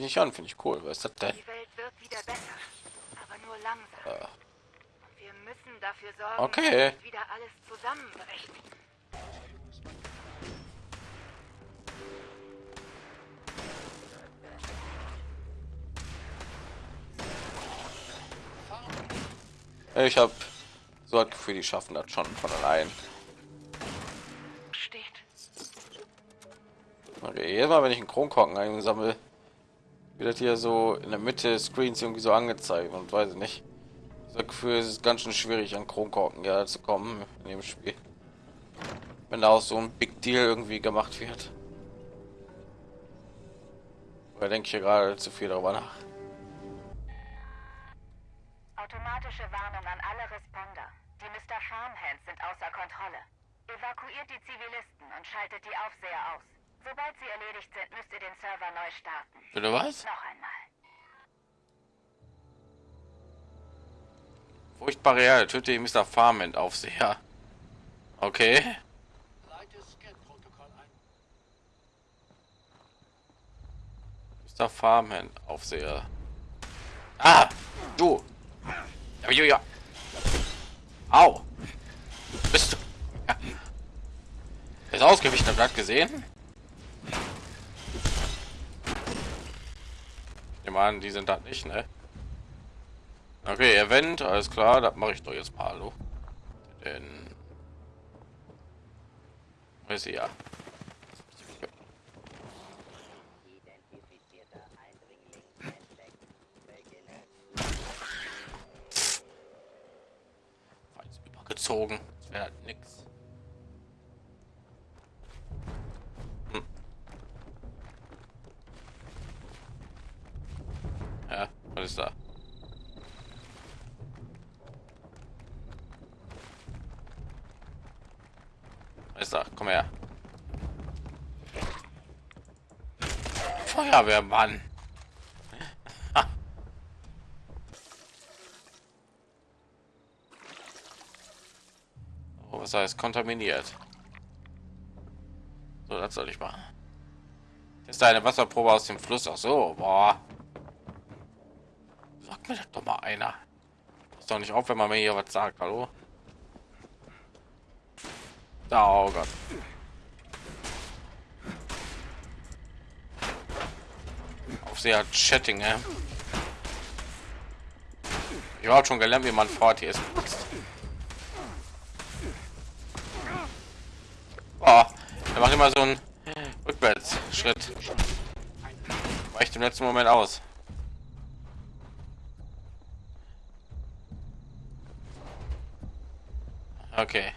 mich nicht an, finde ich cool. Was ist das denn? Die Welt wird wieder besser, aber nur langsam. Äh, wir müssen dafür sorgen, Okay. dass wieder alles zusammenbricht. ich habe so das Gefühl, die schaffen das schon von allein. Steht. Okay, jedes Mal, wenn ich einen Kronkorken einsammle, wird hier so in der Mitte Screens irgendwie so angezeigt und weiß ich nicht. Das Gefühl, es ist ganz schön schwierig an Kronkorken ja zu kommen in dem Spiel. Wenn da auch so ein Big Deal irgendwie gemacht wird. Da denke ich hier gerade zu viel darüber nach. Automatische Warnung an alle Responder. Die Mr. Farmhands sind außer Kontrolle. Evakuiert die Zivilisten und schaltet die Aufseher aus. Sobald sie erledigt sind, müsst ihr den Server neu starten. Bitte was? Noch einmal. Furchtbare Erde, töte Mr. Farmand Aufseher. Okay. Mr. Farmhand Aufseher. Ah, du. Ja, ja, ja. Au. Bist du? Ja. Ist ausgewichen, habt ihr das gesehen? Ich meine, die sind da nicht, ne? Okay, Event, alles klar, das mache ich doch jetzt mal, hallo. Denn ist sie ja. Übergezogen. Das wäre halt nix. Ist da? Ist da? Komm her. Feuerwehrmann. Oh, was heißt kontaminiert? So, das soll ich machen. Ist eine Wasserprobe aus dem Fluss. Ach so, boah. Sag mir das doch mal einer. Ist doch nicht auf, wenn man mir hier was sagt. Hallo? Oh Gott. Auf sehr Chatting, ne? Ich habe schon gelernt, wie man fort hier ist. Oh, er macht immer so einen Rückwärtsschritt. Weicht im letzten Moment aus. Okay.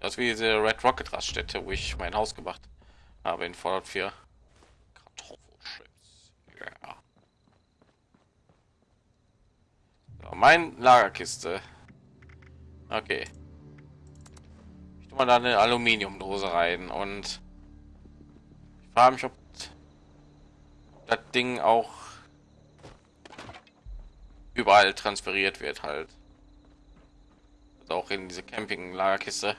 Das ist wie diese Red Rocket Raststätte, wo ich mein Haus gemacht habe in Fallout 4. Kartoffelchips. Ja. So, mein Lagerkiste. Okay. Ich tue mal da eine Aluminiumdose rein und ich frage mich, ob das Ding auch überall transferiert wird halt. Also auch in diese Camping-Lagerkiste.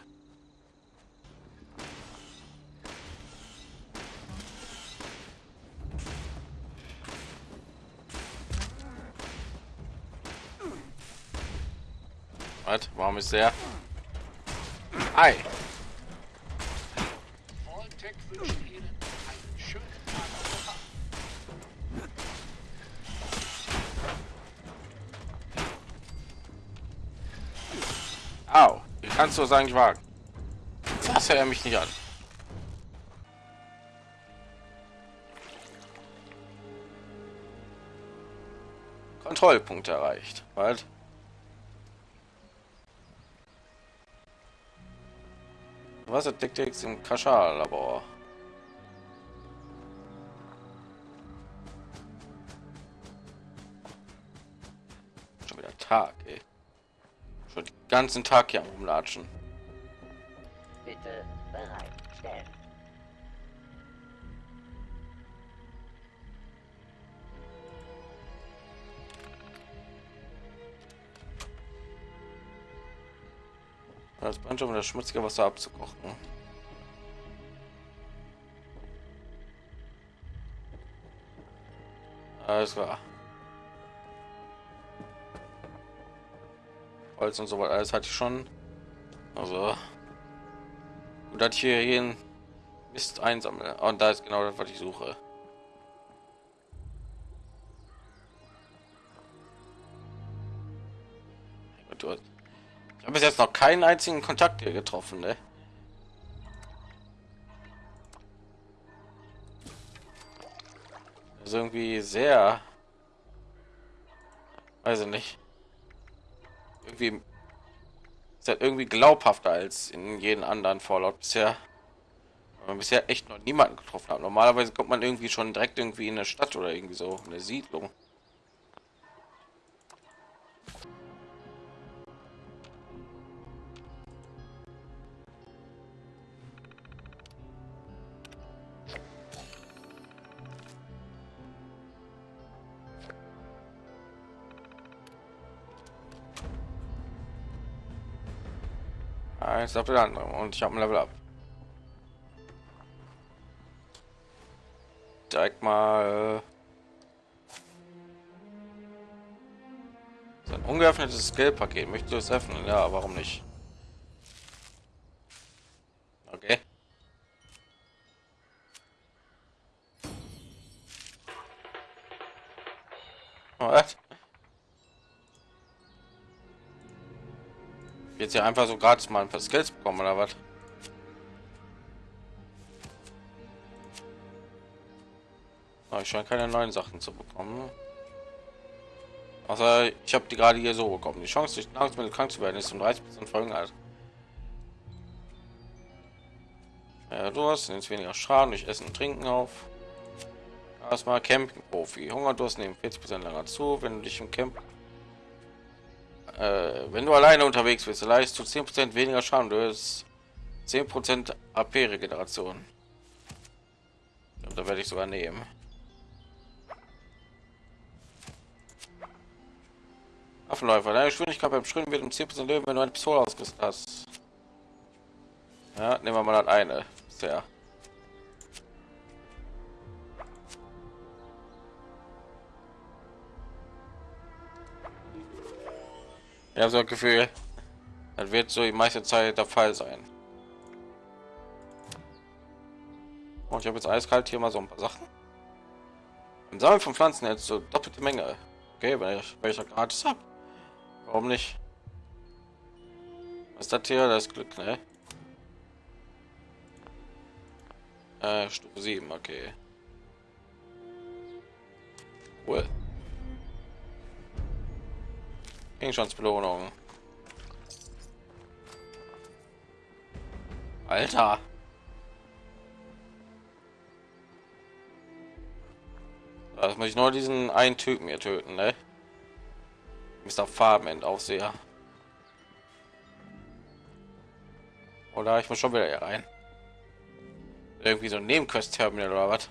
Warum ist der? Ei. Kannst du es eigentlich wagen? Fasse er mich nicht an. Kontrollpunkt erreicht. Halt. Was entdeckt jetzt im Kaschal-Labor? ganzen Tag hier rumlatschen. Bitte bereitstellen. Das Banjo, um das schmutzige Wasser abzukochen. Alles klar. Holz und so weiter, alles hatte ich schon. Also gut, dass ich hier jeden Mist einsammle. Und da ist genau das, was ich suche. Ich habe bis jetzt noch keinen einzigen Kontakt hier getroffen, ne? ist irgendwie sehr, weiß ich nicht, irgendwie ist halt irgendwie glaubhafter als in jeden anderen Fallout bisher. Man bisher echt noch niemanden getroffen hat. Normalerweise kommt man irgendwie schon direkt irgendwie in eine Stadt oder irgendwie so eine Siedlung. Eins auf den anderen und ich habe ein Level ab. Direkt mal so ein ungeöffnetes Geldpaket. Möchtest du es öffnen? Ja, warum nicht? Okay. Was? Jetzt ja einfach so gratis mal ein paar Skills bekommen oder was? Oh, ich scheine keine neuen Sachen zu bekommen. Außer ich habe die gerade hier so bekommen. Die Chance, durch Nahrungsmittel krank zu werden, ist um 30 Prozent verringert. Ja, du hast jetzt weniger Schaden durch Essen und Trinken auf. Erstmal Camping-Profi. Hungerdurst nehmen 40 Prozent länger zu, wenn du dich im Camp äh, wenn du alleine unterwegs bist, leistest du 10% weniger Schaden. Du hast 10% AP-Regeneration. Da werde ich sogar nehmen. Affenläufer. Deine Geschwindigkeit beim Schwimmen wird um 10% Leben, wenn du eine Pistole ausgerüstet hast. Ja, nehmen wir mal das eine. Bisher. Ja, so ein Gefühl, das wird so die meiste Zeit der Fall sein. Und ich habe jetzt eiskalt hier mal so ein paar Sachen. Im Sammeln von Pflanzen jetzt so doppelte Menge. Okay, weil ich welcher gratis habe. Warum nicht? Was ist das hier? Das Glück, ne? Äh, Stufe 7, okay. Cool. Gegenstandsbelohnung. Alter. Das muss ich nur diesen einen Typen hier töten, ne? Mr. Farben Aufseher. Oder ich muss schon wieder hier rein. Irgendwie so ein Nebenquest-Terminal oder was?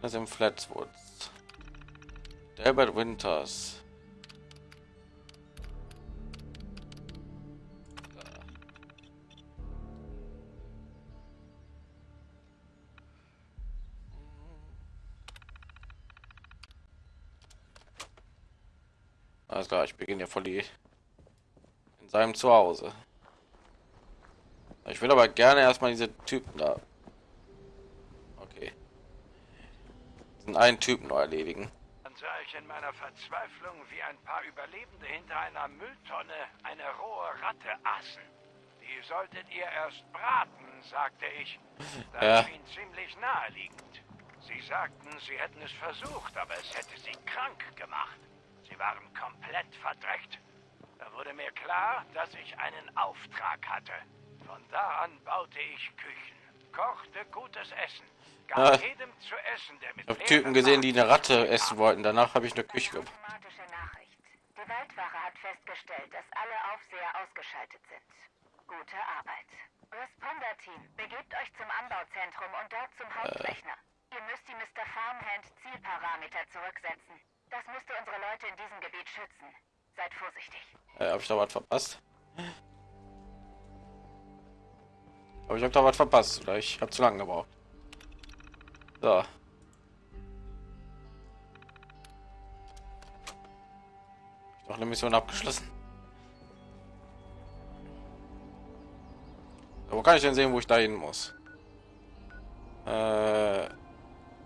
Das im Flatswoods. Albert Winters. Alles klar, ich beginne ja voll die in seinem Zuhause. Ich will aber gerne erstmal diese Typen da. Okay. Diesen einen Typen noch erledigen ich in meiner Verzweiflung, wie ein paar Überlebende hinter einer Mülltonne eine rohe Ratte aßen. Die solltet ihr erst braten, sagte ich. Das ja. schien ziemlich naheliegend. Sie sagten, sie hätten es versucht, aber es hätte sie krank gemacht. Sie waren komplett verdreckt. Da wurde mir klar, dass ich einen Auftrag hatte. Von da an baute ich Küchen, kochte gutes Essen Ah, ich habe Typen gesehen, die eine Ratte essen wollten. Danach habe ich eine Küche gehabt. Die Waldwache hat festgestellt, dass alle Aufseher ausgeschaltet sind. Gute Arbeit. Responder-Team, begebt euch zum Anbauzentrum und dort zum Hauptrechner. Äh. Ihr müsst die Mr. Farmhand Zielparameter zurücksetzen. Das müsste unsere Leute in diesem Gebiet schützen. Seid vorsichtig. Äh, habe ich da was verpasst? Aber ich habe da was verpasst, oder ich habe zu lange gebraucht. So. Noch eine Mission abgeschlossen. Wo kann ich denn sehen, wo ich da hin muss? Äh,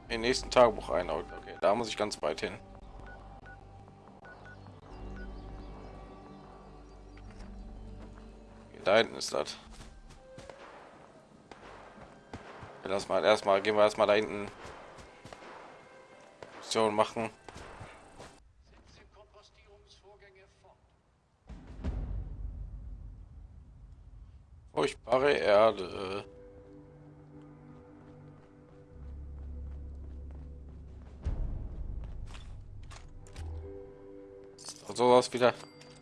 den nächsten Tagebuch ein. Okay, da muss ich ganz weit hin. Da hinten ist das. Lass mal erstmal gehen wir erstmal da hinten Mission machen. Furchtbare Erde. So aus wieder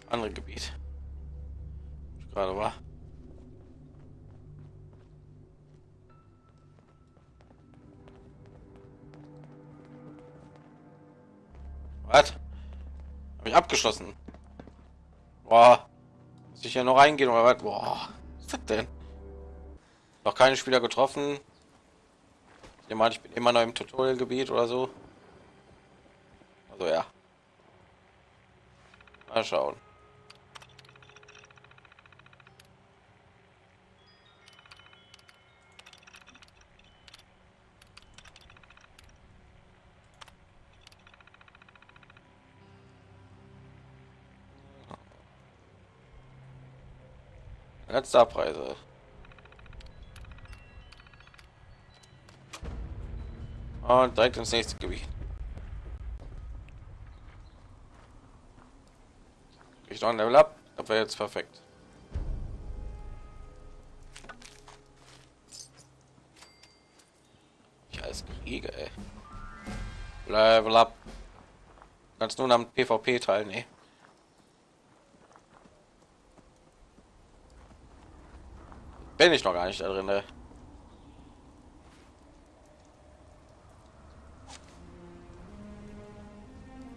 andere Gebiet. Gerade war. Habe ich abgeschlossen? Boah. Muss ich ja noch reingehen oder was? Boah. Was ist das denn? Noch keine Spieler getroffen. Ich meine, ich bin immer noch im Tutorial-Gebiet oder so. Also ja. Mal schauen. Letzte Abreise. Und direkt ins nächste Gebiet. Ich noch ein Level ab, das wäre jetzt perfekt. Ich als Krieger, ey. Level ab. Kannst nun am PvP teilnehmen. Bin ich noch gar nicht da drin. Ne?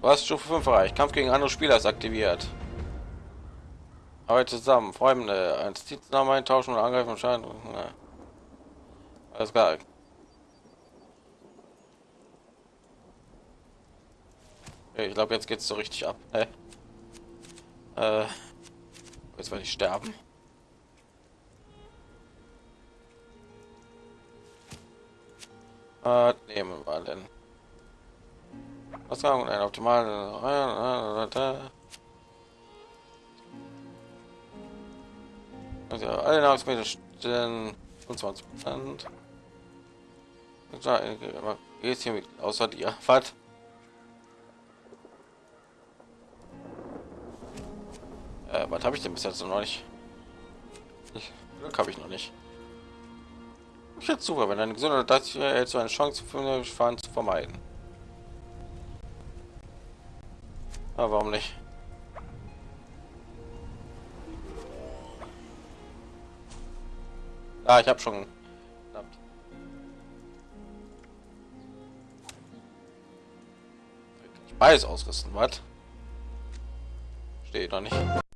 Was Stufe 5 erreicht? Kampf gegen andere Spieler ist aktiviert. Arbeit zusammen, Freunde, ein Dienstname eintauschen und angreifen und scheinen. Ja. Alles klar. Ich glaube, jetzt geht es so richtig ab. Hey. Äh, jetzt werde ich sterben. Was nehmen wir denn? Was sagen wir optimal? Also alle Nahrungsmittel stellen 25 Prozent. Geht hier mit außer dir. Was? Äh, was habe ich denn bis jetzt noch nicht? Ich, Glück habe ich noch nicht. Ich jetzt super, wenn eine gesunde das erhältst du eine Chance für Fahren zu vermeiden. Aber warum nicht? Ah, ich habe schon. Ich beides ausrüsten, was? Steht noch nicht.